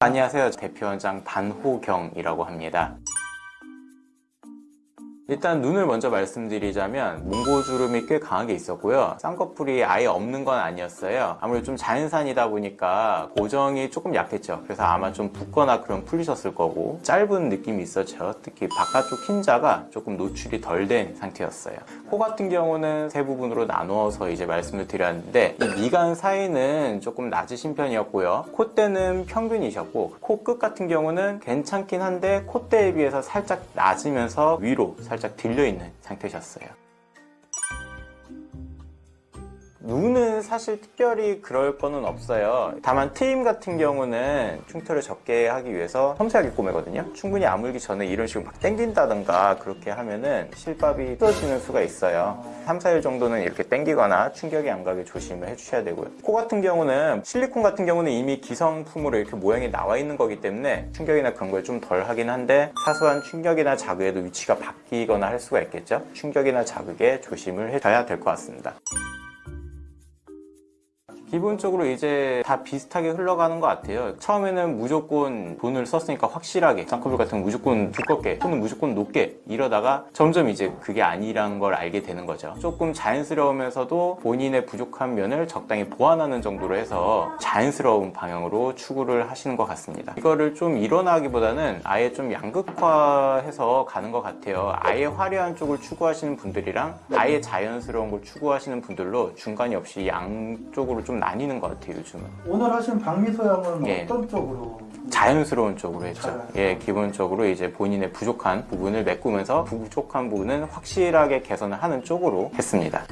안녕하세요. 대표원장 반호경이라고 합니다 일단 눈을 먼저 말씀드리자면 몽고주름이 꽤 강하게 있었고요. 쌍꺼풀이 아예 없는 건 아니었어요. 아무래도 좀 자연산이다 보니까 고정이 조금 약했죠. 그래서 아마 좀 붓거나 그런 풀리셨을 거고 짧은 느낌이 있었죠. 특히 바깥쪽 흰자가 조금 노출이 덜 된 상태였어요. 코 같은 경우는 세 부분으로 나누어서 이제 말씀을 드렸는데 이 미간 사이는 조금 낮으신 편이었고요. 콧대는 평균이셨고 코 끝 같은 경우는 괜찮긴 한데 콧대에 비해서 살짝 낮으면서 위로 살짝 들려있는 상태셨어요 눈은 사실 특별히 그럴 거는 없어요. 다만 트임 같은 경우는 흉터를 적게 하기 위해서 섬세하게 꼬매거든요. 충분히 아물기 전에 이런 식으로 막 당긴다던가 그렇게 하면은 실밥이 뜯어지는 수가 있어요. 3, 4일 정도는 이렇게 당기거나 충격이 안 가게 조심을 해주셔야 되고요. 코 같은 경우는 실리콘 같은 경우는 이미 기성품으로 이렇게 모양이 나와 있는 거기 때문에 충격이나 그런 걸 좀 덜 하긴 한데 사소한 충격이나 자극에도 위치가 바뀌거나 할 수가 있겠죠? 충격이나 자극에 조심을 해줘야 될 것 같습니다 기본적으로 이제 다 비슷하게 흘러가는 것 같아요. 처음에는 무조건 돈을 썼으니까 확실하게 쌍꺼풀 같은 건 무조건 두껍게 손은 무조건 높게 이러다가 점점 이제 그게 아니라는 걸 알게 되는 거죠. 조금 자연스러우면서도 본인의 부족한 면을 적당히 보완하는 정도로 해서 자연스러운 방향으로 추구를 하시는 것 같습니다. 이거를 좀 일어나기보다는 아예 좀 양극화해서 가는 것 같아요. 아예 화려한 쪽을 추구하시는 분들이랑 아예 자연스러운 걸 추구하시는 분들로 중간이 없이 양쪽으로 좀 나뉘는 것 같아요 요즘은 오늘 하신 박미소 양은 예. 어떤 쪽으로? 자연스러운 쪽으로 했죠 자연스러운. 예 기본적으로 이제 본인의 부족한 부분을 메꾸면서 부족한 부분은 확실하게 개선을 하는 쪽으로 했습니다